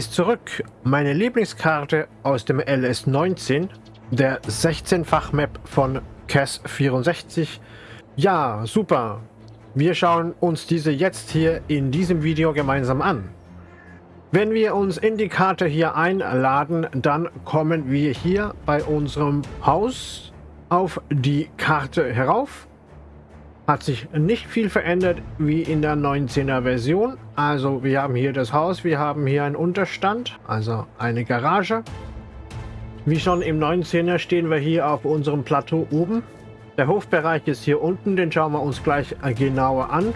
ist zurück. Meine Lieblingskarte aus dem LS19, der 16-fach-Map von CAS 64. Ja, super. Wir schauen uns diese jetzt hier in diesem Video gemeinsam an. Wenn wir uns in die Karte hier einladen, dann kommen wir hier bei unserem Haus auf die Karte herauf hat sich nicht viel verändert wie in der 19er Version. Also wir haben hier das Haus, wir haben hier einen Unterstand, also eine Garage. Wie schon im 19er stehen wir hier auf unserem Plateau oben. Der Hofbereich ist hier unten, den schauen wir uns gleich genauer an.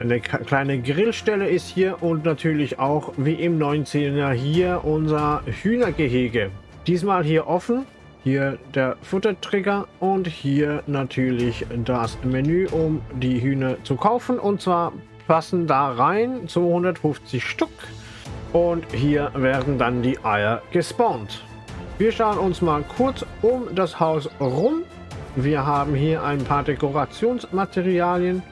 Eine kleine Grillstelle ist hier und natürlich auch wie im 19er hier unser Hühnergehege. Diesmal hier offen, hier der Futtertrigger und hier natürlich das Menü, um die Hühner zu kaufen. Und zwar passen da rein 250 Stück. Und hier werden dann die Eier gespawnt. Wir schauen uns mal kurz um das Haus rum. Wir haben hier ein paar Dekorationsmaterialien.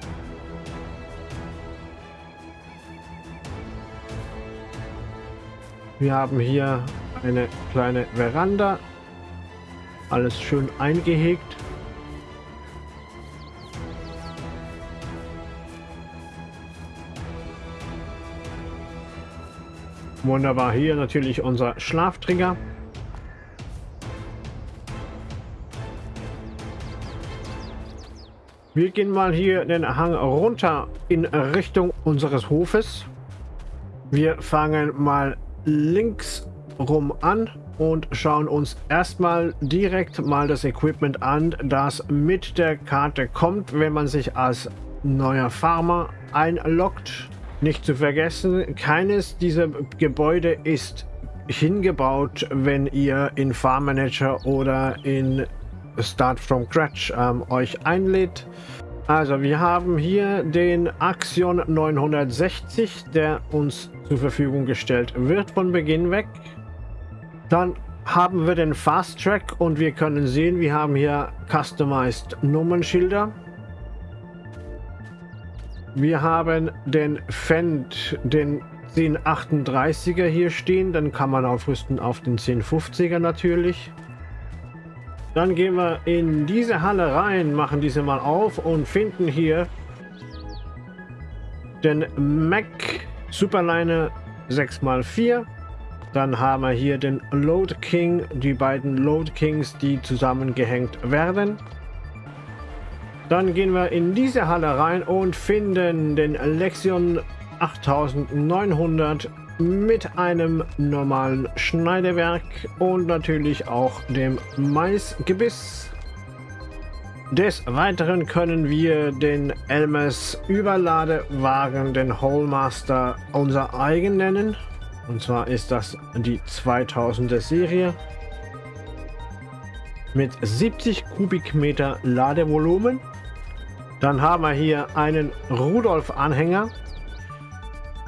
Wir haben hier eine kleine Veranda alles schön eingehegt. Wunderbar, hier natürlich unser Schlaftrigger. Wir gehen mal hier den Hang runter in Richtung unseres Hofes. Wir fangen mal links rum an und schauen uns erstmal direkt mal das Equipment an, das mit der Karte kommt, wenn man sich als neuer Farmer einloggt. Nicht zu vergessen, keines dieser Gebäude ist hingebaut, wenn ihr in Farm Manager oder in Start from Scratch ähm, euch einlädt. Also wir haben hier den Axion 960, der uns zur Verfügung gestellt wird von Beginn weg. Dann haben wir den Fast Track und wir können sehen, wir haben hier Customized Nummernschilder. Wir haben den Fendt, den 1038er hier stehen, dann kann man aufrüsten auf den 1050er natürlich. Dann gehen wir in diese Halle rein, machen diese mal auf und finden hier den Mac Superliner 6x4 dann haben wir hier den Load King, die beiden Load Kings, die zusammengehängt werden. Dann gehen wir in diese Halle rein und finden den Lexion 8900 mit einem normalen Schneidewerk und natürlich auch dem Maisgebiss. Des Weiteren können wir den Elmes Überladewagen, den Hallmaster, unser eigen nennen. Und zwar ist das die 2000er Serie mit 70 Kubikmeter Ladevolumen. Dann haben wir hier einen Rudolf-Anhänger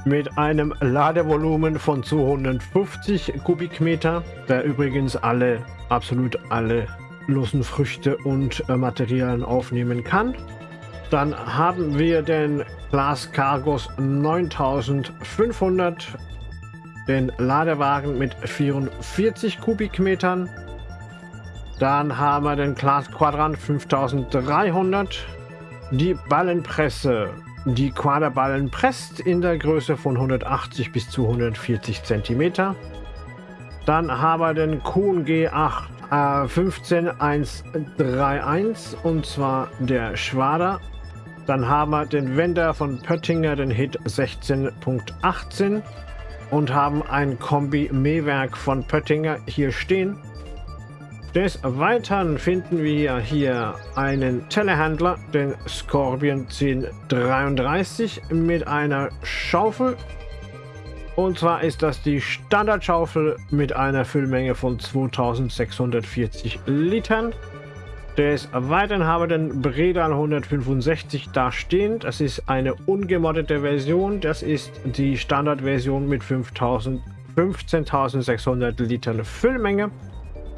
mit einem Ladevolumen von 250 Kubikmeter, der übrigens alle, absolut alle losen Früchte und äh, Materialien aufnehmen kann. Dann haben wir den Glas Cargos 9500 den Ladewagen mit 44 Kubikmetern. Dann haben wir den Class Quadrant 5300. Die Ballenpresse. Die Quaderballen presst in der Größe von 180 bis 240 cm. Dann haben wir den Kuhn G8 äh, 15131 und zwar der Schwader. Dann haben wir den Wender von Pöttinger, den Hit 16.18 und haben ein Kombi-Mähwerk von Pöttinger hier stehen. Des Weiteren finden wir hier einen Telehandler, den Scorpion 1033 mit einer Schaufel. Und zwar ist das die Standardschaufel mit einer Füllmenge von 2640 Litern. Des Weiteren haben wir den Bredal 165 da stehen. Das ist eine ungemoddete Version. Das ist die Standardversion mit 15.600 Litern Füllmenge.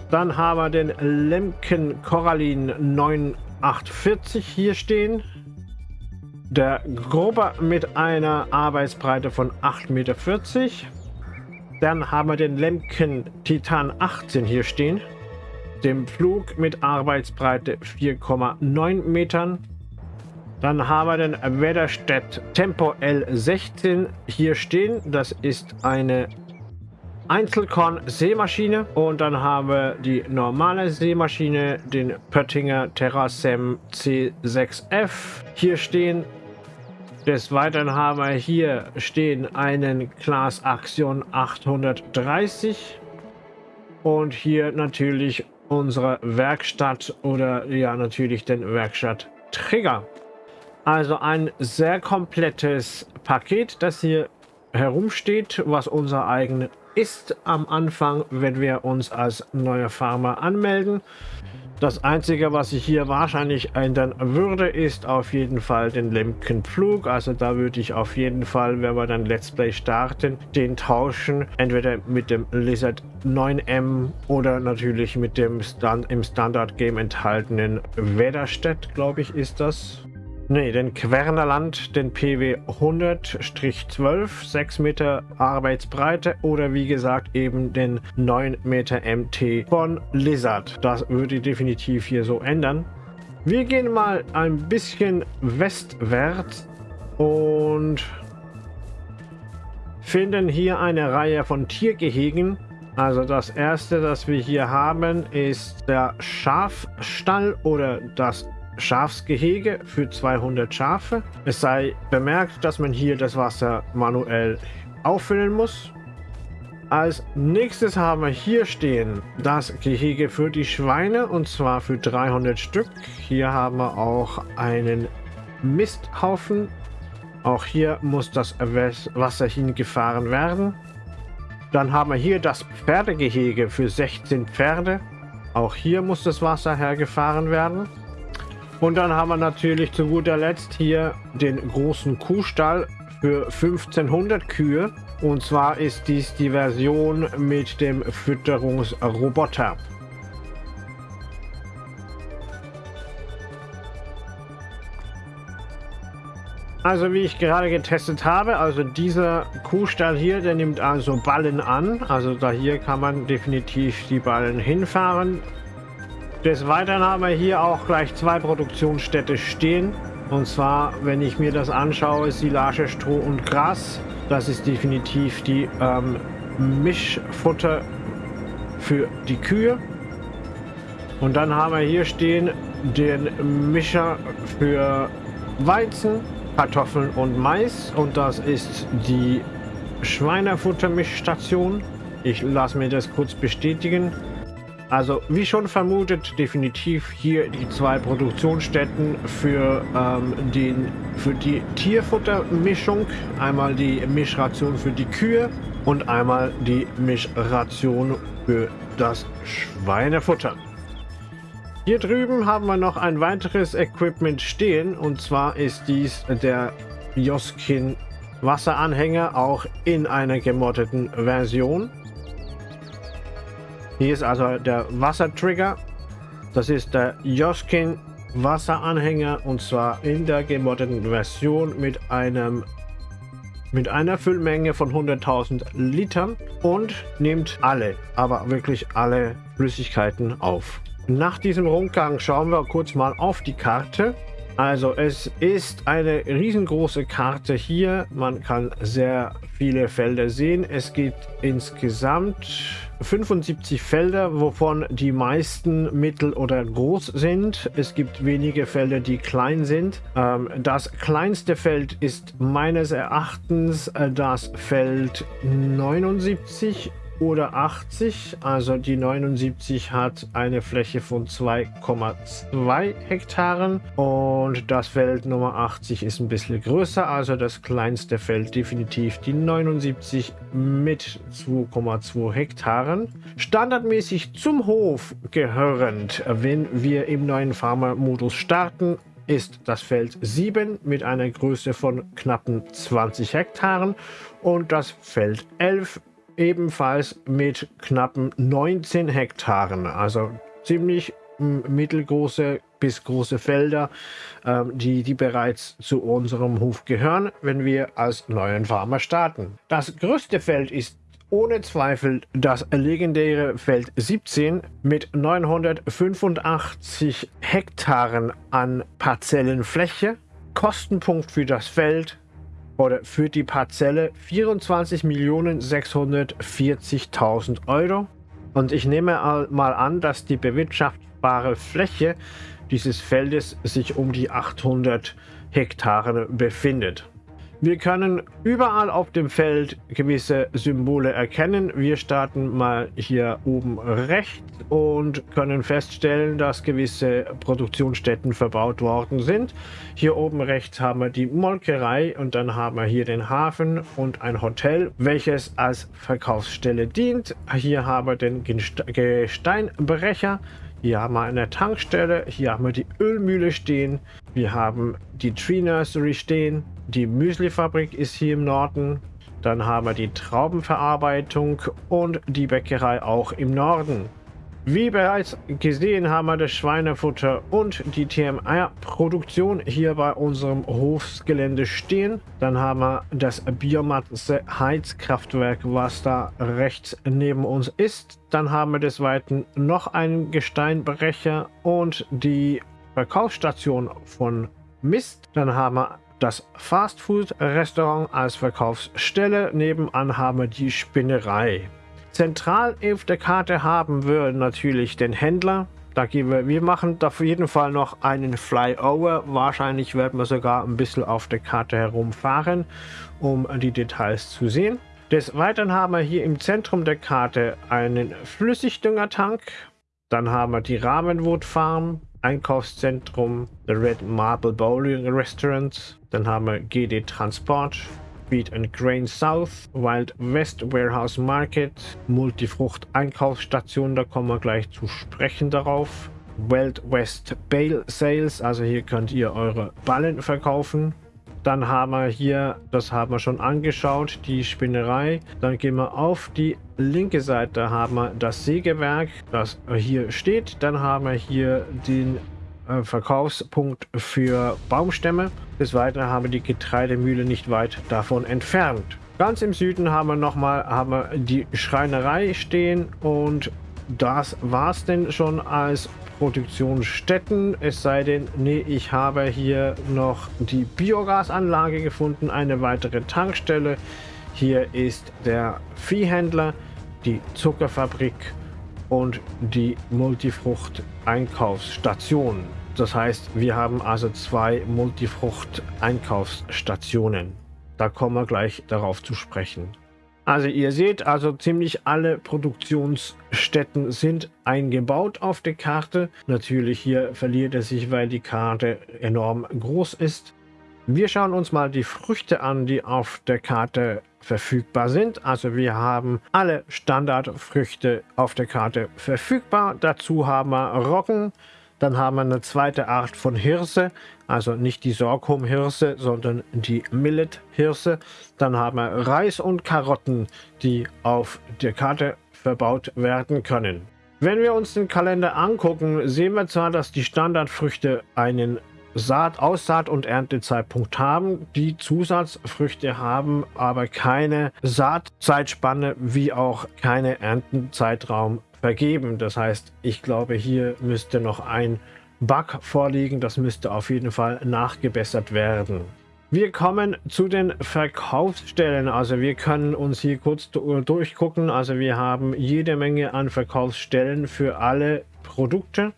Dann haben wir den Lemken Corallin 9840 hier stehen. Der Grober mit einer Arbeitsbreite von 8,40 Meter. Dann haben wir den Lemken Titan 18 hier stehen. Dem Flug mit Arbeitsbreite 4,9 Metern. Dann haben wir den Wetterstedt Tempo L16 hier stehen. Das ist eine Einzelkorn-Seemaschine. Und dann haben wir die normale Seemaschine, den Pöttinger Terrasem C6F hier stehen. Des Weiteren haben wir hier stehen einen Class Axion 830 und hier natürlich unsere Werkstatt oder ja natürlich den Werkstatt Trigger. Also ein sehr komplettes Paket, das hier herumsteht, was unser eigen ist am Anfang, wenn wir uns als neuer Farmer anmelden. Das Einzige, was ich hier wahrscheinlich ändern würde, ist auf jeden Fall den Lemkenpflug. Also da würde ich auf jeden Fall, wenn wir dann Let's Play starten, den tauschen. Entweder mit dem Lizard 9M oder natürlich mit dem Stand im Standard-Game enthaltenen Wetterstedt, glaube ich, ist das. Ne, den Quernerland, den PW 100-12, 6 Meter Arbeitsbreite oder wie gesagt eben den 9 Meter MT von Lizard. Das würde definitiv hier so ändern. Wir gehen mal ein bisschen westwärts und finden hier eine Reihe von Tiergehegen. Also das erste, das wir hier haben, ist der Schafstall oder das Schafsgehege für 200 Schafe. Es sei bemerkt, dass man hier das Wasser manuell auffüllen muss. Als nächstes haben wir hier stehen das Gehege für die Schweine und zwar für 300 Stück. Hier haben wir auch einen Misthaufen. Auch hier muss das Wasser hingefahren werden. Dann haben wir hier das Pferdegehege für 16 Pferde. Auch hier muss das Wasser hergefahren werden. Und dann haben wir natürlich zu guter Letzt hier den großen Kuhstall für 1500 Kühe. Und zwar ist dies die Version mit dem Fütterungsroboter. Also wie ich gerade getestet habe, also dieser Kuhstall hier, der nimmt also Ballen an. Also da hier kann man definitiv die Ballen hinfahren. Des Weiteren haben wir hier auch gleich zwei Produktionsstätte stehen. Und zwar, wenn ich mir das anschaue, Silage, Stroh und Gras. Das ist definitiv die ähm, Mischfutter für die Kühe. Und dann haben wir hier stehen den Mischer für Weizen, Kartoffeln und Mais. Und das ist die Schweinefuttermischstation. Ich lasse mir das kurz bestätigen. Also wie schon vermutet, definitiv hier die zwei Produktionsstätten für, ähm, den, für die Tierfuttermischung. Einmal die Mischration für die Kühe und einmal die Mischration für das Schweinefutter. Hier drüben haben wir noch ein weiteres Equipment stehen und zwar ist dies der Joskin Wasseranhänger auch in einer gemoddeten Version. Hier ist also der Wassertrigger. Das ist der Joskin Wasseranhänger und zwar in der gemoddeten Version mit einem mit einer Füllmenge von 100.000 Litern und nimmt alle, aber wirklich alle Flüssigkeiten auf. Nach diesem Rundgang schauen wir kurz mal auf die Karte. Also es ist eine riesengroße Karte hier. Man kann sehr viele Felder sehen. Es gibt insgesamt 75 Felder, wovon die meisten mittel oder groß sind. Es gibt wenige Felder, die klein sind. Ähm, das kleinste Feld ist meines Erachtens äh, das Feld 79 oder 80. Also die 79 hat eine Fläche von 2,2 Hektaren und das Feld Nummer 80 ist ein bisschen größer. Also das kleinste Feld definitiv die 79 mit 2,2 Hektaren. Standardmäßig zum Hof gehörend, wenn wir im neuen Farmer-Modus starten, ist das Feld 7 mit einer Größe von knappen 20 Hektaren und das Feld 11 ebenfalls mit knappen 19 Hektaren. Also ziemlich mittelgroße bis große Felder, ähm, die, die bereits zu unserem Hof gehören, wenn wir als neuen Farmer starten. Das größte Feld ist ohne Zweifel das legendäre Feld 17 mit 985 Hektaren an Parzellenfläche. Kostenpunkt für das Feld oder für die Parzelle 24.640.000 Euro. Und ich nehme mal an, dass die bewirtschaftbare Fläche dieses Feldes sich um die 800 Hektare befindet. Wir können überall auf dem Feld gewisse Symbole erkennen. Wir starten mal hier oben rechts und können feststellen, dass gewisse Produktionsstätten verbaut worden sind. Hier oben rechts haben wir die Molkerei und dann haben wir hier den Hafen und ein Hotel, welches als Verkaufsstelle dient. Hier haben wir den Gesteinbrecher. Hier haben wir eine Tankstelle, hier haben wir die Ölmühle stehen, wir haben die Tree Nursery stehen, die Müslifabrik ist hier im Norden, dann haben wir die Traubenverarbeitung und die Bäckerei auch im Norden. Wie bereits gesehen haben wir das Schweinefutter und die TMR-Produktion hier bei unserem Hofsgelände stehen. Dann haben wir das Biomasse-Heizkraftwerk, was da rechts neben uns ist. Dann haben wir des Weiteren noch einen Gesteinbrecher und die Verkaufsstation von Mist. Dann haben wir das Fastfood-Restaurant als Verkaufsstelle. Nebenan haben wir die Spinnerei. Zentral auf der Karte haben wir natürlich den Händler. Da gehen wir, wir machen auf jeden Fall noch einen Flyover. Wahrscheinlich werden wir sogar ein bisschen auf der Karte herumfahren, um die Details zu sehen. Des Weiteren haben wir hier im Zentrum der Karte einen Flüssigdüngertank. Dann haben wir die Ravenwood Farm, Einkaufszentrum, The Red Marble Bowling Restaurant. Dann haben wir GD Transport, Wheat and Grain South, Wild West Warehouse Market, Multifrucht Einkaufsstation, da kommen wir gleich zu sprechen darauf. Wild West Bale Sales, also hier könnt ihr eure Ballen verkaufen. Dann haben wir hier, das haben wir schon angeschaut, die Spinnerei. Dann gehen wir auf die linke Seite, haben wir das Sägewerk, das hier steht. Dann haben wir hier den äh, Verkaufspunkt für Baumstämme. Des Weiteren haben wir die Getreidemühle nicht weit davon entfernt. Ganz im Süden haben wir nochmal haben die Schreinerei stehen und das war es denn schon als Produktionsstätten. Es sei denn, nee, ich habe hier noch die Biogasanlage gefunden, eine weitere Tankstelle. Hier ist der Viehhändler, die Zuckerfabrik und die Multifrucht-Einkaufsstation. Das heißt, wir haben also zwei Multifrucht-Einkaufsstationen. Da kommen wir gleich darauf zu sprechen. Also ihr seht, also ziemlich alle Produktionsstätten sind eingebaut auf der Karte. Natürlich hier verliert er sich, weil die Karte enorm groß ist. Wir schauen uns mal die Früchte an, die auf der Karte verfügbar sind. Also wir haben alle Standardfrüchte auf der Karte verfügbar. Dazu haben wir Roggen, dann haben wir eine zweite Art von Hirse, also nicht die Sorghum-Hirse, sondern die Millet-Hirse. Dann haben wir Reis und Karotten, die auf der Karte verbaut werden können. Wenn wir uns den Kalender angucken, sehen wir zwar, dass die Standardfrüchte einen Saat, Aussaat und Erntezeitpunkt haben. Die Zusatzfrüchte haben aber keine Saatzeitspanne wie auch keine Erntenzeitraum vergeben. Das heißt, ich glaube, hier müsste noch ein Bug vorliegen. Das müsste auf jeden Fall nachgebessert werden. Wir kommen zu den Verkaufsstellen. Also wir können uns hier kurz durchgucken. Also wir haben jede Menge an Verkaufsstellen für alle Produkte.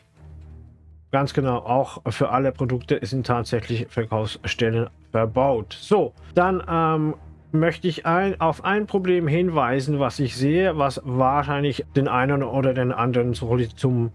Ganz genau, auch für alle Produkte sind tatsächlich Verkaufsstellen verbaut. So, dann ähm, möchte ich ein, auf ein Problem hinweisen, was ich sehe, was wahrscheinlich den einen oder den anderen zum,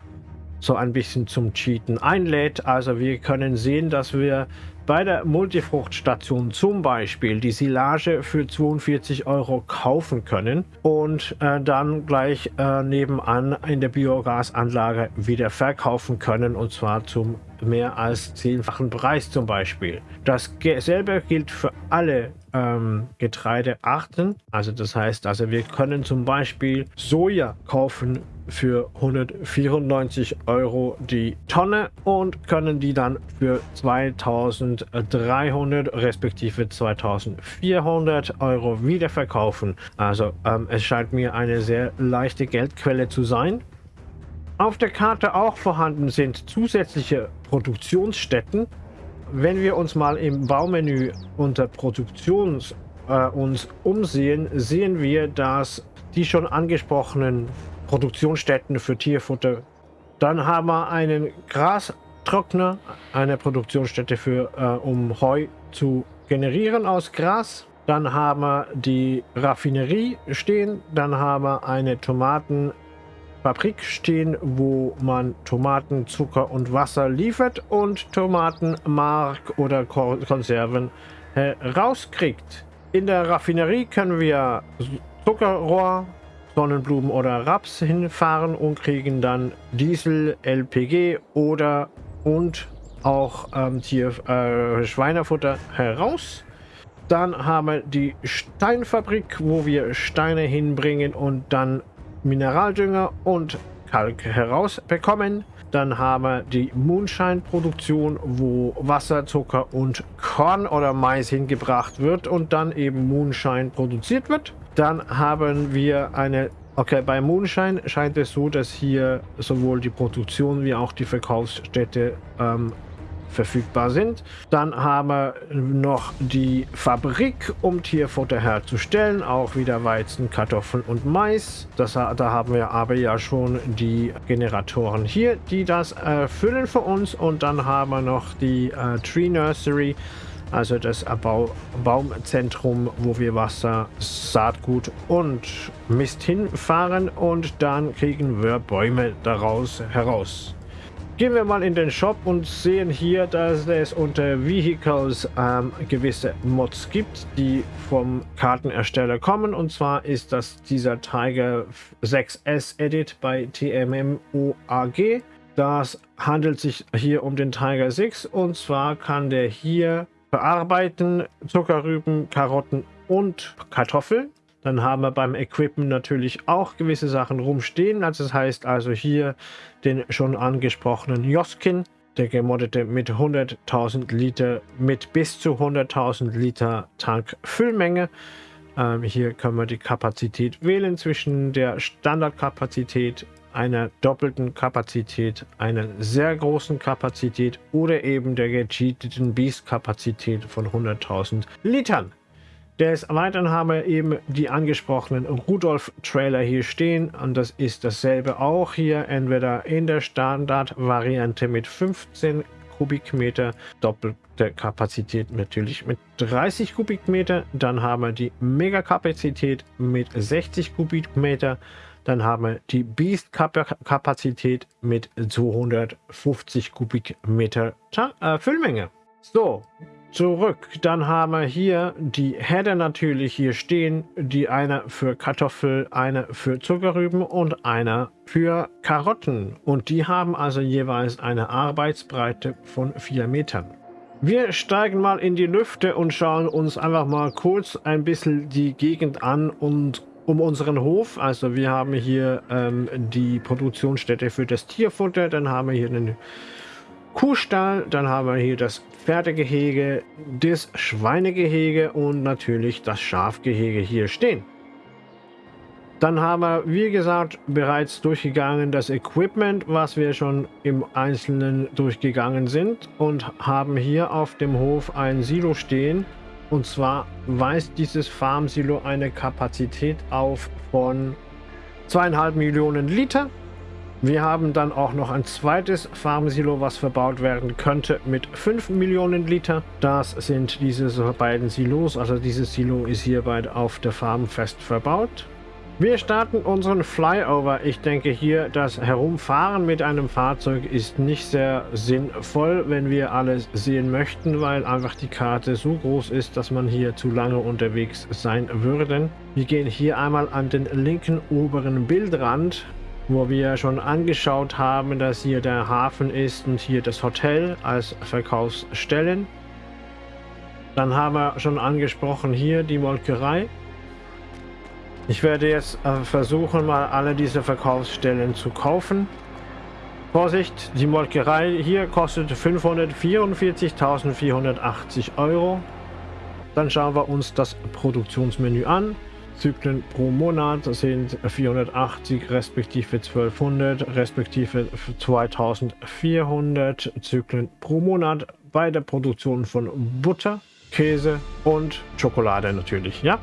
so ein bisschen zum Cheaten einlädt. Also wir können sehen, dass wir bei der Multifruchtstation zum Beispiel die Silage für 42 Euro kaufen können und äh, dann gleich äh, nebenan in der Biogasanlage wieder verkaufen können und zwar zum mehr als zehnfachen Preis zum Beispiel. Dasselbe gilt für alle ähm, Getreidearten. Also das heißt, also wir können zum Beispiel Soja kaufen für 194 Euro die Tonne und können die dann für 2300 respektive 2400 Euro wieder verkaufen. Also ähm, es scheint mir eine sehr leichte Geldquelle zu sein. Auf der Karte auch vorhanden sind zusätzliche Produktionsstätten. Wenn wir uns mal im Baumenü unter Produktions äh, uns umsehen, sehen wir, dass die schon angesprochenen Produktionsstätten für Tierfutter, dann haben wir einen Grastrockner, eine Produktionsstätte für, äh, um Heu zu generieren aus Gras. Dann haben wir die Raffinerie stehen, dann haben wir eine Tomaten Fabrik stehen, wo man Tomaten, Zucker und Wasser liefert und Tomatenmark oder Konserven herauskriegt. In der Raffinerie können wir Zuckerrohr, Sonnenblumen oder Raps hinfahren und kriegen dann Diesel, LPG oder und auch ähm, Tier, äh, Schweinefutter heraus. Dann haben wir die Steinfabrik, wo wir Steine hinbringen und dann Mineraldünger und Kalk herausbekommen. Dann haben wir die Moonshine-Produktion, wo Wasser, Zucker und Korn oder Mais hingebracht wird und dann eben Moonshine produziert wird. Dann haben wir eine Okay, bei Moonshine scheint es so, dass hier sowohl die Produktion wie auch die Verkaufsstätte ähm, verfügbar sind. Dann haben wir noch die Fabrik, um Tierfutter herzustellen. Auch wieder Weizen, Kartoffeln und Mais. Das, da haben wir aber ja schon die Generatoren hier, die das erfüllen für uns. Und dann haben wir noch die äh, Tree Nursery, also das Bau Baumzentrum, wo wir Wasser, Saatgut und Mist hinfahren und dann kriegen wir Bäume daraus heraus. Gehen wir mal in den Shop und sehen hier, dass es unter Vehicles ähm, gewisse Mods gibt, die vom Kartenersteller kommen. Und zwar ist das dieser Tiger 6S Edit bei TMMOAG. Das handelt sich hier um den Tiger 6 und zwar kann der hier verarbeiten Zuckerrüben, Karotten und Kartoffeln. Dann haben wir beim Equipment natürlich auch gewisse Sachen rumstehen. Also das heißt also hier den schon angesprochenen Joskin, der gemoddete mit 100.000 Liter, mit bis zu 100.000 Liter Tankfüllmenge. Ähm, hier können wir die Kapazität wählen zwischen der Standardkapazität, einer doppelten Kapazität, einer sehr großen Kapazität oder eben der gecheateten Beast-Kapazität von 100.000 Litern. Des Weiteren haben wir eben die angesprochenen Rudolf-Trailer hier stehen und das ist dasselbe auch hier, entweder in der Standard-Variante mit 15 Kubikmeter, doppelte Kapazität natürlich mit 30 Kubikmeter, dann haben wir die Megakapazität mit 60 Kubikmeter, dann haben wir die Beast-Kapazität mit 250 Kubikmeter äh, Füllmenge. So, zurück. Dann haben wir hier die Header natürlich hier stehen. Die eine für Kartoffel, eine für Zuckerrüben und einer für Karotten. Und die haben also jeweils eine Arbeitsbreite von 4 Metern. Wir steigen mal in die Lüfte und schauen uns einfach mal kurz ein bisschen die Gegend an und um unseren Hof. Also wir haben hier ähm, die Produktionsstätte für das Tierfutter. Dann haben wir hier einen Kuhstall, dann haben wir hier das Pferdegehege, das Schweinegehege und natürlich das Schafgehege hier stehen. Dann haben wir, wie gesagt, bereits durchgegangen das Equipment, was wir schon im Einzelnen durchgegangen sind und haben hier auf dem Hof ein Silo stehen. Und zwar weist dieses Farm-Silo eine Kapazität auf von zweieinhalb Millionen Liter wir haben dann auch noch ein zweites Farmsilo, was verbaut werden könnte mit 5 Millionen Liter. Das sind diese beiden Silos, also dieses Silo ist hierbei auf der Farm fest verbaut. Wir starten unseren Flyover. Ich denke hier, das Herumfahren mit einem Fahrzeug ist nicht sehr sinnvoll, wenn wir alles sehen möchten, weil einfach die Karte so groß ist, dass man hier zu lange unterwegs sein würde. Wir gehen hier einmal an den linken oberen Bildrand wo wir schon angeschaut haben, dass hier der Hafen ist und hier das Hotel als Verkaufsstellen. Dann haben wir schon angesprochen hier die Molkerei. Ich werde jetzt äh, versuchen, mal alle diese Verkaufsstellen zu kaufen. Vorsicht, die Molkerei hier kostet 544.480 Euro. Dann schauen wir uns das Produktionsmenü an. Zyklen pro Monat sind 480 respektive 1200 respektive 2400 Zyklen pro Monat bei der Produktion von Butter, Käse und Schokolade natürlich, ja.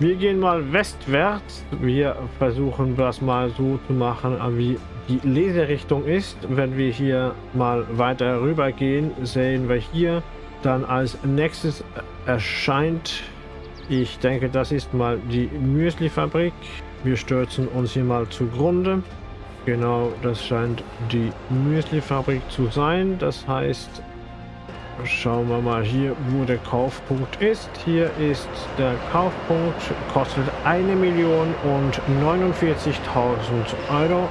Wir gehen mal westwärts. Wir versuchen das mal so zu machen, wie die Leserichtung ist. Wenn wir hier mal weiter rüber gehen, sehen wir hier dann als nächstes erscheint, ich denke, das ist mal die Müsli-Fabrik. Wir stürzen uns hier mal zugrunde. Genau, das scheint die Müsli-Fabrik zu sein. Das heißt, Schauen wir mal hier, wo der Kaufpunkt ist. Hier ist der Kaufpunkt, kostet 1 Million und 49.000 Euro.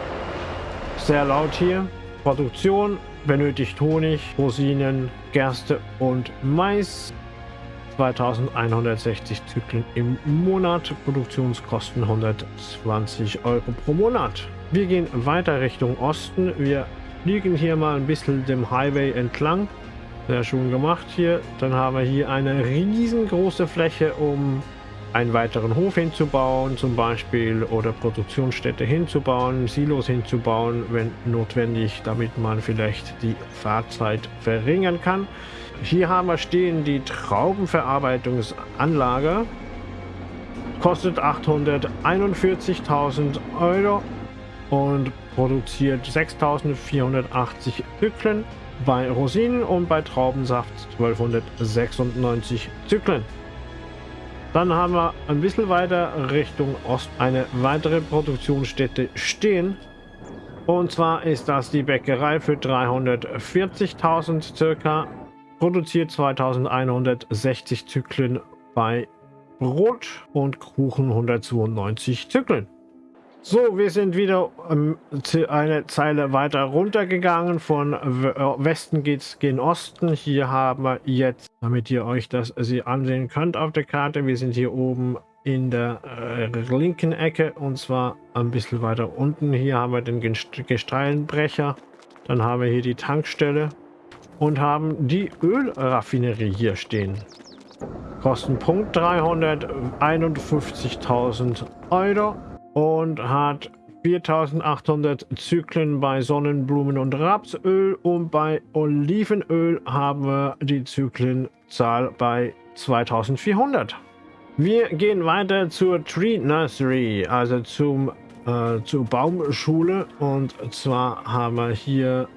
Sehr laut hier. Produktion benötigt Honig, Rosinen, Gerste und Mais. 2160 Zyklen im Monat. Produktionskosten 120 Euro pro Monat. Wir gehen weiter Richtung Osten. Wir liegen hier mal ein bisschen dem Highway entlang. Sehr schön gemacht hier. Dann haben wir hier eine riesengroße Fläche, um einen weiteren Hof hinzubauen zum Beispiel oder Produktionsstätte hinzubauen, Silos hinzubauen, wenn notwendig, damit man vielleicht die Fahrzeit verringern kann. Hier haben wir stehen die Traubenverarbeitungsanlage. Kostet 841.000 Euro und produziert 6.480 Zyklen bei Rosinen und bei Traubensaft 1296 Zyklen. Dann haben wir ein bisschen weiter Richtung Ost eine weitere Produktionsstätte stehen. Und zwar ist das die Bäckerei für 340.000 circa. Produziert 2160 Zyklen bei Brot und Kuchen 192 Zyklen. So, wir sind wieder ähm, eine Zeile weiter runtergegangen. Von äh, Westen geht's gen Osten. Hier haben wir jetzt, damit ihr euch das sie ansehen könnt auf der Karte, wir sind hier oben in der äh, linken Ecke und zwar ein bisschen weiter unten. Hier haben wir den Gesteinbrecher. Dann haben wir hier die Tankstelle und haben die Ölraffinerie hier stehen. Kostenpunkt 351.000 Euro und hat 4800 Zyklen bei Sonnenblumen und Rapsöl und bei Olivenöl haben wir die Zyklenzahl bei 2400. Wir gehen weiter zur Tree Nursery, also zum, äh, zur Baumschule und zwar haben wir hier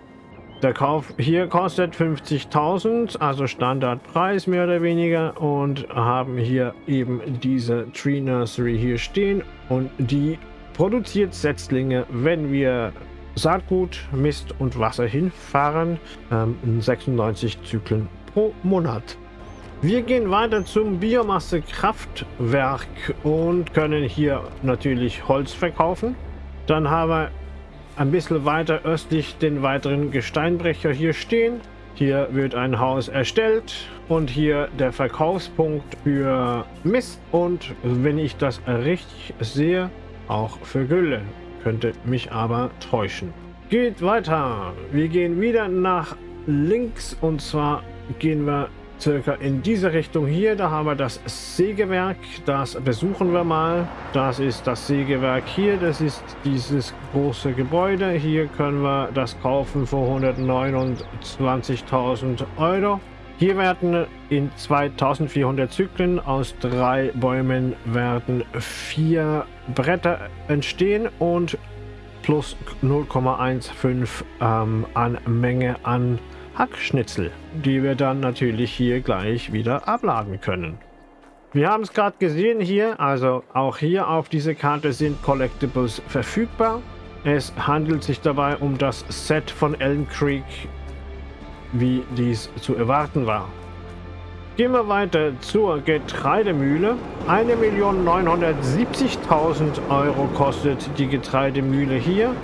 der Kauf hier kostet 50.000, also Standardpreis mehr oder weniger und haben hier eben diese Tree Nursery hier stehen und die produziert Setzlinge, wenn wir Saatgut, Mist und Wasser hinfahren, ähm, 96 Zyklen pro Monat. Wir gehen weiter zum Biomassekraftwerk und können hier natürlich Holz verkaufen. Dann haben wir ein bisschen weiter östlich den weiteren Gesteinbrecher hier stehen. Hier wird ein Haus erstellt und hier der Verkaufspunkt für Mist und wenn ich das richtig sehe, auch für Gülle. Könnte mich aber täuschen. Geht weiter. Wir gehen wieder nach links und zwar gehen wir circa in diese Richtung hier. Da haben wir das Sägewerk. Das besuchen wir mal. Das ist das Sägewerk hier. Das ist dieses große Gebäude. Hier können wir das kaufen für 129.000 Euro. Hier werden in 2400 Zyklen aus drei Bäumen werden vier Bretter entstehen und plus 0,15 ähm, an Menge an Hackschnitzel, die wir dann natürlich hier gleich wieder abladen können. Wir haben es gerade gesehen hier, also auch hier auf dieser Karte sind Collectibles verfügbar. Es handelt sich dabei um das Set von Elm Creek, wie dies zu erwarten war. Gehen wir weiter zur Getreidemühle. 1.970.000 Euro kostet die Getreidemühle hier.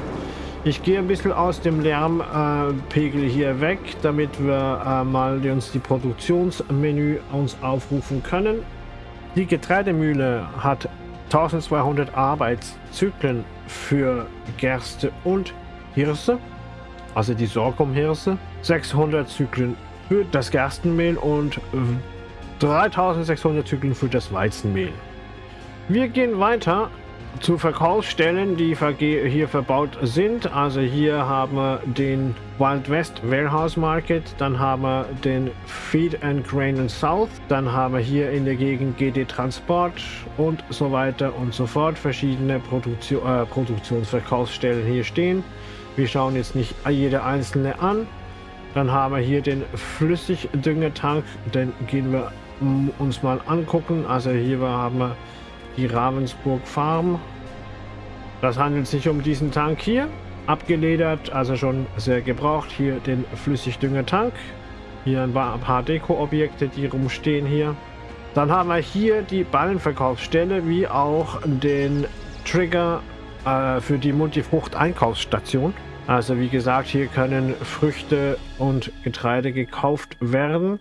Ich gehe ein bisschen aus dem Lärmpegel äh, hier weg, damit wir äh, mal uns die Produktionsmenü uns aufrufen können. Die Getreidemühle hat 1200 Arbeitszyklen für Gerste und Hirse, also die Sorghumhirse, 600 Zyklen für das Gerstenmehl und 3600 Zyklen für das Weizenmehl. Wir gehen weiter zu Verkaufsstellen, die hier verbaut sind. Also hier haben wir den Wild West Warehouse Market, dann haben wir den Feed and Grain and South, dann haben wir hier in der Gegend GD Transport und so weiter und so fort. Verschiedene Produktion, äh, Produktionsverkaufsstellen hier stehen. Wir schauen jetzt nicht jede einzelne an. Dann haben wir hier den Flüssigdüngetank, den gehen wir uns mal angucken. Also hier haben wir die Ravensburg Farm. Das handelt sich um diesen Tank hier. Abgeledert, also schon sehr gebraucht. Hier den Flüssigdüngetank. Hier ein paar Deko-Objekte, die rumstehen hier. Dann haben wir hier die Ballenverkaufsstelle, wie auch den Trigger äh, für die Multifrucht-Einkaufsstation. Also wie gesagt, hier können Früchte und Getreide gekauft werden.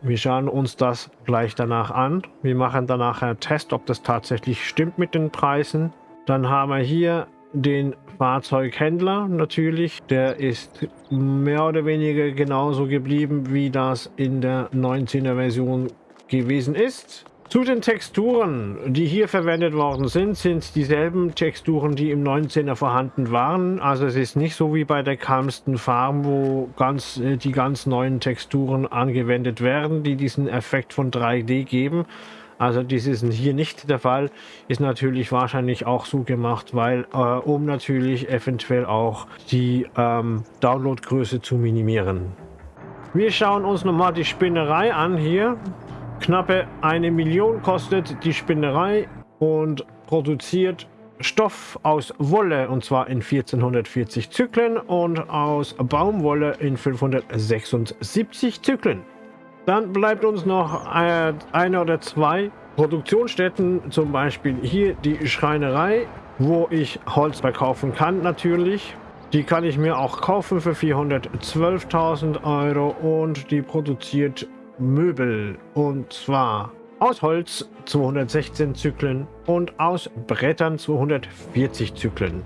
Wir schauen uns das gleich danach an. Wir machen danach einen Test, ob das tatsächlich stimmt mit den Preisen. Dann haben wir hier den Fahrzeughändler natürlich. Der ist mehr oder weniger genauso geblieben, wie das in der 19er Version gewesen ist. Zu den Texturen, die hier verwendet worden sind, sind dieselben Texturen, die im 19er vorhanden waren. Also es ist nicht so wie bei der Calmston Farm, wo ganz, äh, die ganz neuen Texturen angewendet werden, die diesen Effekt von 3D geben. Also dies ist hier nicht der Fall, ist natürlich wahrscheinlich auch so gemacht, weil äh, um natürlich eventuell auch die ähm, Downloadgröße zu minimieren. Wir schauen uns nochmal die Spinnerei an hier. Knappe eine Million kostet die Spinnerei und produziert Stoff aus Wolle und zwar in 1440 Zyklen und aus Baumwolle in 576 Zyklen. Dann bleibt uns noch äh, eine oder zwei Produktionsstätten, zum Beispiel hier die Schreinerei, wo ich Holz verkaufen kann natürlich. Die kann ich mir auch kaufen für 412.000 Euro und die produziert Möbel und zwar aus Holz 216 Zyklen und aus Brettern 240 Zyklen.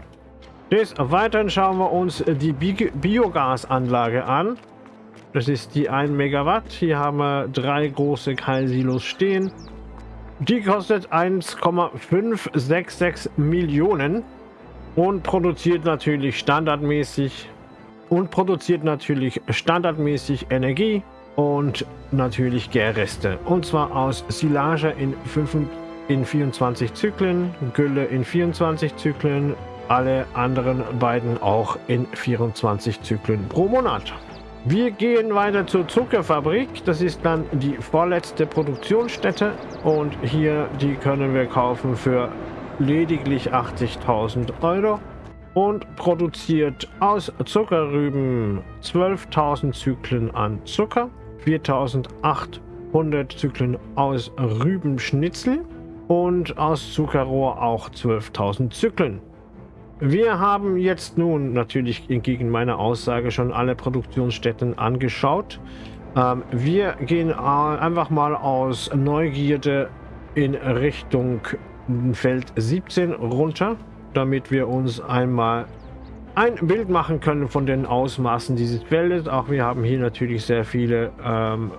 Des Weiteren schauen wir uns die Bi Biogasanlage an. Das ist die 1 Megawatt. Hier haben wir drei große Keilsilos stehen. Die kostet 1,566 Millionen und produziert natürlich standardmäßig und produziert natürlich standardmäßig Energie und natürlich Gärreste. Und zwar aus Silage in, 5, in 24 Zyklen, Gülle in 24 Zyklen, alle anderen beiden auch in 24 Zyklen pro Monat. Wir gehen weiter zur Zuckerfabrik. Das ist dann die vorletzte Produktionsstätte. Und hier, die können wir kaufen für lediglich 80.000 Euro. Und produziert aus Zuckerrüben 12.000 Zyklen an Zucker. 4800 Zyklen aus Rübenschnitzel und aus Zuckerrohr auch 12.000 Zyklen. Wir haben jetzt nun natürlich entgegen meiner Aussage schon alle Produktionsstätten angeschaut. Ähm, wir gehen äh, einfach mal aus Neugierde in Richtung Feld 17 runter, damit wir uns einmal ein Bild machen können von den Ausmaßen dieses Feldes. Auch wir haben hier natürlich sehr viele ähm,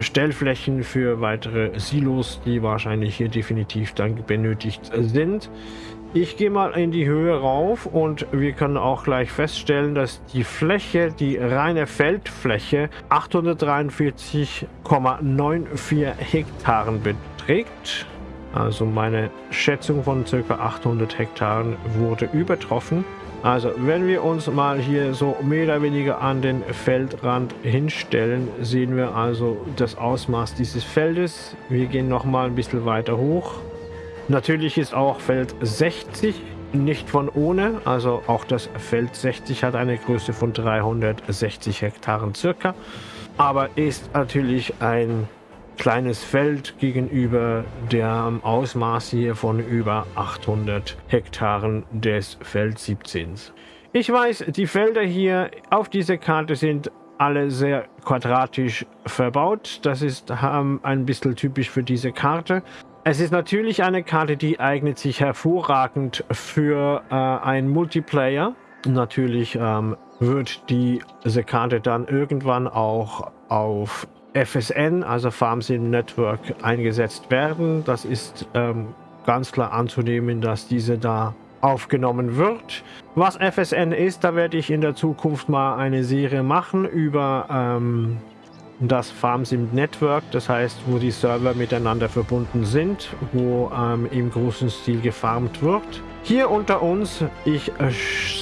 Stellflächen für weitere Silos, die wahrscheinlich hier definitiv dann benötigt sind. Ich gehe mal in die Höhe rauf und wir können auch gleich feststellen, dass die Fläche, die reine Feldfläche 843,94 Hektaren beträgt. Also meine Schätzung von ca. 800 Hektaren wurde übertroffen. Also, wenn wir uns mal hier so mehr oder weniger an den Feldrand hinstellen, sehen wir also das Ausmaß dieses Feldes. Wir gehen noch mal ein bisschen weiter hoch. Natürlich ist auch Feld 60 nicht von ohne. Also auch das Feld 60 hat eine Größe von 360 Hektaren circa. Aber ist natürlich ein kleines Feld gegenüber dem Ausmaß hier von über 800 Hektaren des Feld 17. Ich weiß, die Felder hier auf dieser Karte sind alle sehr quadratisch verbaut. Das ist ähm, ein bisschen typisch für diese Karte. Es ist natürlich eine Karte, die eignet sich hervorragend für äh, einen Multiplayer. Natürlich ähm, wird diese Karte dann irgendwann auch auf FSN, also FarmSim Network, eingesetzt werden. Das ist ähm, ganz klar anzunehmen, dass diese da aufgenommen wird. Was FSN ist, da werde ich in der Zukunft mal eine Serie machen über ähm, das FarmSim Network, das heißt, wo die Server miteinander verbunden sind, wo ähm, im großen Stil gefarmt wird. Hier unter uns, ich äh,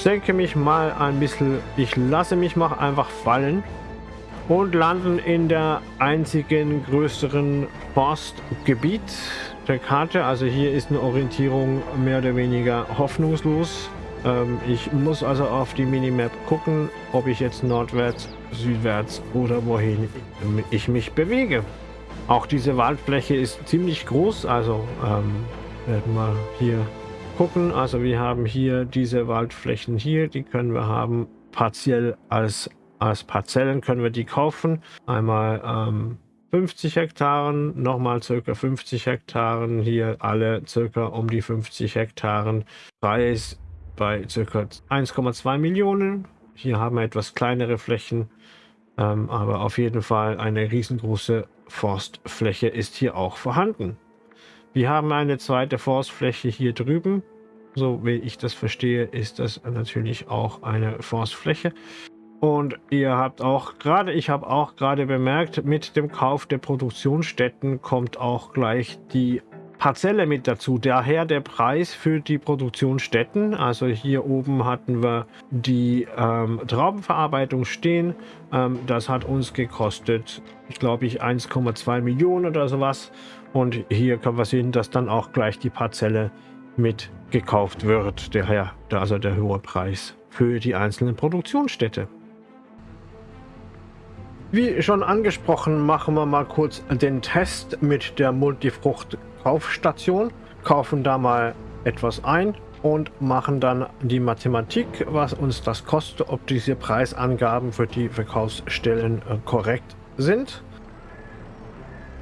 senke mich mal ein bisschen, ich lasse mich mal einfach fallen und landen in der einzigen größeren Forstgebiet der Karte. Also hier ist eine Orientierung mehr oder weniger hoffnungslos. Ähm, ich muss also auf die Minimap gucken, ob ich jetzt nordwärts, südwärts oder wohin ich mich bewege. Auch diese Waldfläche ist ziemlich groß, also ähm, werden wir hier gucken. Also wir haben hier diese Waldflächen hier, die können wir haben partiell als, als Parzellen können wir die kaufen. Einmal ähm, 50 Hektaren, nochmal circa 50 Hektaren, hier alle circa um die 50 Hektaren. Preis bei circa 1,2 Millionen. Hier haben wir etwas kleinere Flächen, ähm, aber auf jeden Fall eine riesengroße Forstfläche ist hier auch vorhanden. Wir haben eine zweite Forstfläche hier drüben. So wie ich das verstehe, ist das natürlich auch eine Forstfläche. Und ihr habt auch gerade, ich habe auch gerade bemerkt, mit dem Kauf der Produktionsstätten kommt auch gleich die Parzelle mit dazu. Daher der Preis für die Produktionsstätten. Also hier oben hatten wir die ähm, Traubenverarbeitung stehen. Ähm, das hat uns gekostet, ich glaube ich, 1,2 Millionen oder sowas. Und hier können wir sehen, dass dann auch gleich die Parzelle mit gekauft wird. Daher also der hohe Preis für die einzelnen Produktionsstätte. Wie schon angesprochen, machen wir mal kurz den Test mit der Multifrucht-Kaufstation. Kaufen da mal etwas ein und machen dann die Mathematik, was uns das kostet, ob diese Preisangaben für die Verkaufsstellen äh, korrekt sind.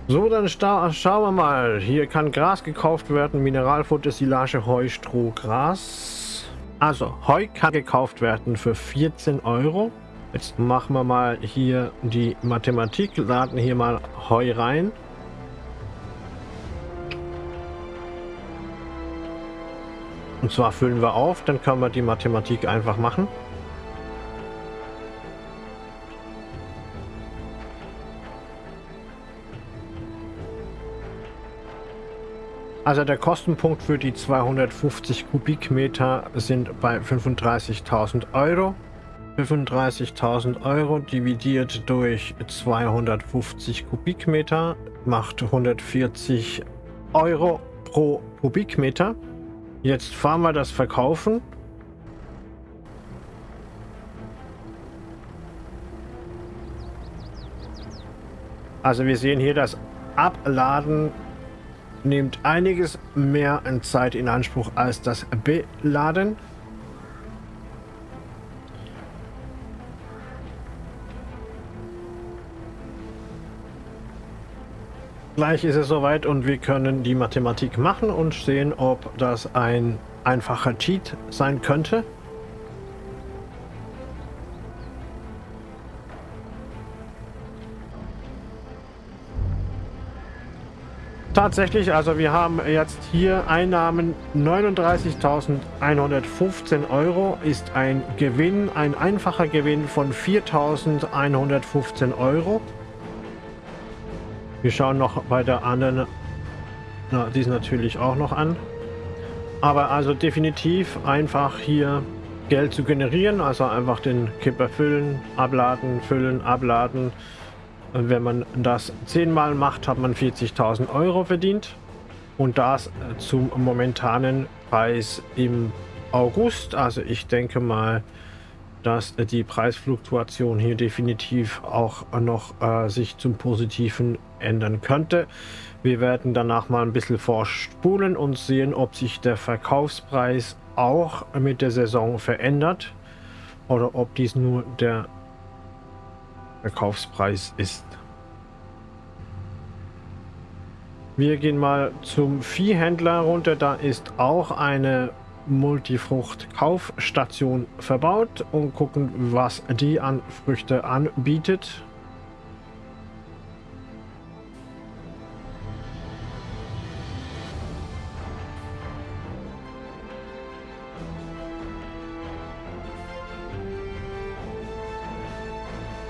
So, dann schauen wir mal. Hier kann Gras gekauft werden, Mineralfutter, Silage, Heu, Stroh, Gras. Also, Heu kann gekauft werden für 14 Euro. Jetzt machen wir mal hier die Mathematik, laden hier mal Heu rein. Und zwar füllen wir auf, dann können wir die Mathematik einfach machen. Also der Kostenpunkt für die 250 Kubikmeter sind bei 35.000 Euro. 35.000 Euro dividiert durch 250 Kubikmeter macht 140 Euro pro Kubikmeter. Jetzt fahren wir das Verkaufen. Also wir sehen hier, das Abladen nimmt einiges mehr Zeit in Anspruch als das Beladen. Gleich ist es soweit und wir können die Mathematik machen und sehen, ob das ein einfacher Cheat sein könnte. Tatsächlich, also wir haben jetzt hier Einnahmen 39.115 Euro ist ein Gewinn, ein einfacher Gewinn von 4.115 Euro. Wir schauen noch bei der anderen, na, ist natürlich auch noch an. Aber also definitiv einfach hier Geld zu generieren, also einfach den Kipper füllen, abladen, füllen, abladen. Und wenn man das zehnmal macht, hat man 40.000 Euro verdient. Und das zum momentanen Preis im August. Also ich denke mal, dass die Preisfluktuation hier definitiv auch noch äh, sich zum Positiven ändern könnte. Wir werden danach mal ein bisschen vorspulen und sehen, ob sich der Verkaufspreis auch mit der Saison verändert oder ob dies nur der Verkaufspreis ist. Wir gehen mal zum Viehhändler runter. Da ist auch eine Multifrucht-Kaufstation verbaut und gucken, was die an Früchte anbietet.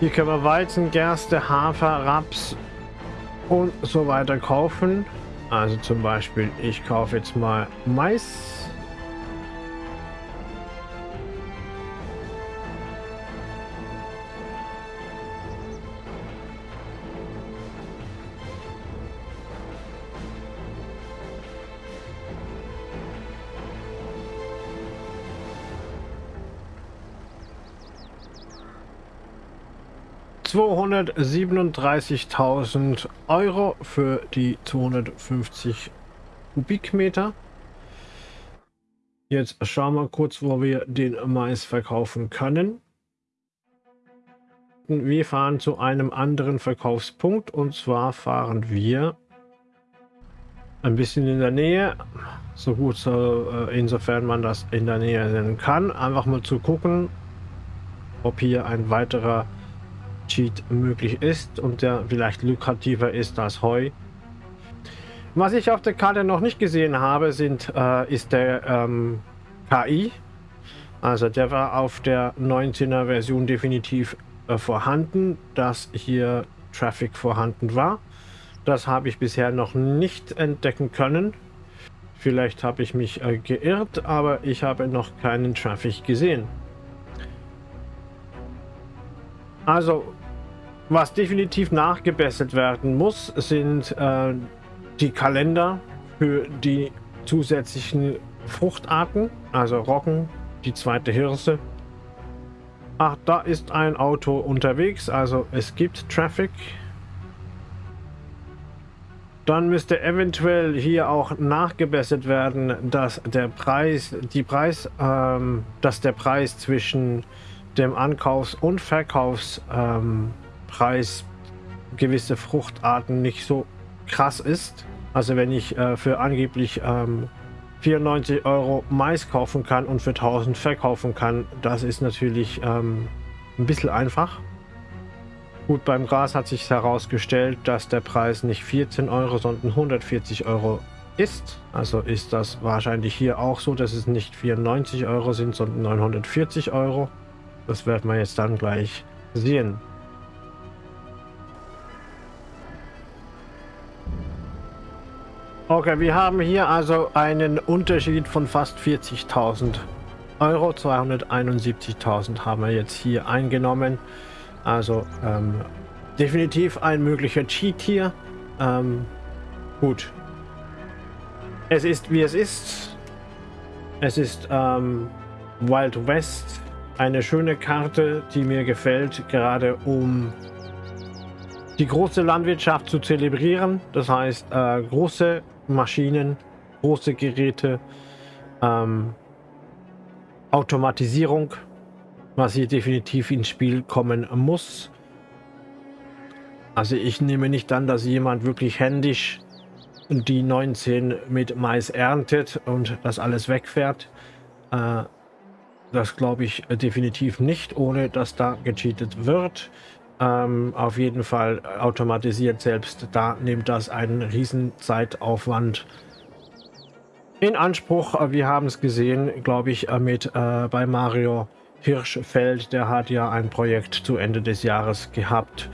Hier können wir Weizen, Gerste, Hafer, Raps und so weiter kaufen. Also zum Beispiel, ich kaufe jetzt mal Mais. 237.000 Euro für die 250 Kubikmeter. Jetzt schauen wir kurz, wo wir den Mais verkaufen können. Wir fahren zu einem anderen Verkaufspunkt und zwar fahren wir ein bisschen in der Nähe, so gut so, äh, insofern man das in der Nähe nennen kann, einfach mal zu gucken, ob hier ein weiterer Cheat möglich ist und der vielleicht lukrativer ist als Heu. Was ich auf der Karte noch nicht gesehen habe, sind, äh, ist der ähm, KI. Also der war auf der 19er Version definitiv äh, vorhanden, dass hier Traffic vorhanden war. Das habe ich bisher noch nicht entdecken können. Vielleicht habe ich mich äh, geirrt, aber ich habe noch keinen Traffic gesehen. Also was definitiv nachgebessert werden muss, sind äh, die Kalender für die zusätzlichen Fruchtarten, also Roggen, die zweite Hirse. Ach, da ist ein Auto unterwegs, also es gibt Traffic. Dann müsste eventuell hier auch nachgebessert werden, dass der Preis, die Preis, ähm, dass der Preis zwischen dem Ankaufs- und Verkaufs ähm, Preis gewisse Fruchtarten nicht so krass ist. Also wenn ich äh, für angeblich ähm, 94 Euro Mais kaufen kann und für 1000 verkaufen kann, das ist natürlich ähm, ein bisschen einfach. Gut, beim Gras hat sich herausgestellt, dass der Preis nicht 14 Euro, sondern 140 Euro ist. Also ist das wahrscheinlich hier auch so, dass es nicht 94 Euro sind, sondern 940 Euro. Das werden wir jetzt dann gleich sehen. Okay, wir haben hier also einen Unterschied von fast 40.000 Euro. 271.000 haben wir jetzt hier eingenommen. Also ähm, definitiv ein möglicher Cheat hier. Ähm, gut. Es ist wie es ist. Es ist ähm, Wild West. Eine schöne Karte, die mir gefällt, gerade um die große Landwirtschaft zu zelebrieren. Das heißt, äh, große Maschinen, große Geräte, ähm, Automatisierung, was hier definitiv ins Spiel kommen muss. Also ich nehme nicht an, dass jemand wirklich händisch die 19 mit Mais erntet und das alles wegfährt. Äh, das glaube ich definitiv nicht, ohne dass da gecheatet wird. Ähm, auf jeden Fall automatisiert selbst. Da nimmt das einen riesen Zeitaufwand in Anspruch. Wir haben es gesehen, glaube ich, äh, mit äh, bei Mario Hirschfeld. Der hat ja ein Projekt zu Ende des Jahres gehabt.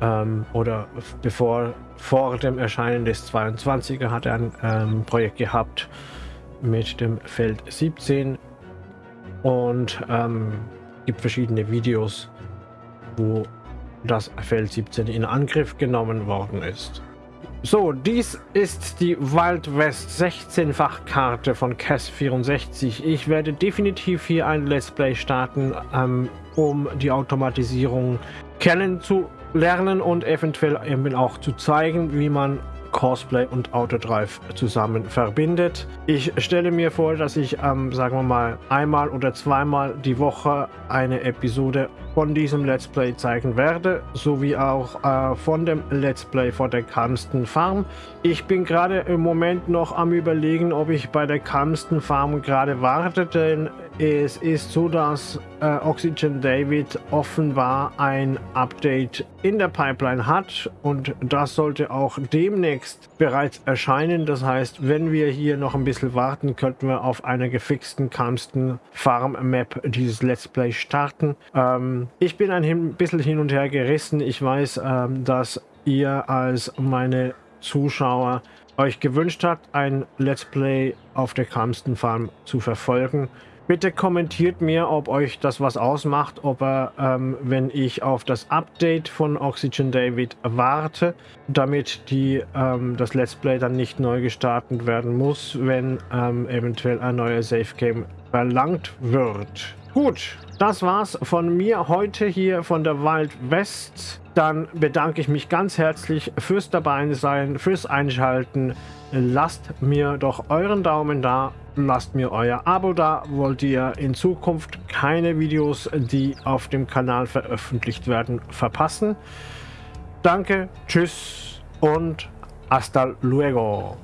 Ähm, oder bevor vor dem Erscheinen des 22er hat er ein ähm, Projekt gehabt mit dem Feld 17 und ähm, gibt verschiedene Videos, wo das Feld 17 in Angriff genommen worden ist. So, dies ist die Wild West 16-fach Karte von CAS 64. Ich werde definitiv hier ein Let's Play starten, ähm, um die Automatisierung kennenzulernen und eventuell eben auch zu zeigen, wie man Cosplay und Autodrive zusammen verbindet. Ich stelle mir vor, dass ich, ähm, sagen wir mal, einmal oder zweimal die Woche eine Episode von diesem Let's Play zeigen werde, sowie auch äh, von dem Let's Play vor der Kamsten Farm. Ich bin gerade im Moment noch am überlegen, ob ich bei der Kamsten Farm gerade warte, denn es ist so, dass äh, Oxygen David offenbar ein Update in der Pipeline hat und das sollte auch demnächst bereits erscheinen. Das heißt, wenn wir hier noch ein bisschen warten, könnten wir auf einer gefixten Kamsten Farm Map dieses Let's Play starten. Ähm, ich bin ein bisschen hin und her gerissen. Ich weiß, ähm, dass ihr als meine Zuschauer euch gewünscht habt, ein Let's Play auf der Kamsten Farm zu verfolgen. Bitte kommentiert mir, ob euch das was ausmacht, ob er, ähm, wenn ich auf das Update von Oxygen David warte, damit die, ähm, das Let's Play dann nicht neu gestartet werden muss, wenn ähm, eventuell ein neuer Safe Game verlangt wird. Gut, das war's von mir heute hier von der Wild West. Dann bedanke ich mich ganz herzlich fürs Dabeisein, fürs Einschalten. Lasst mir doch euren Daumen da lasst mir euer Abo da. Wollt ihr in Zukunft keine Videos, die auf dem Kanal veröffentlicht werden, verpassen? Danke, tschüss und hasta luego.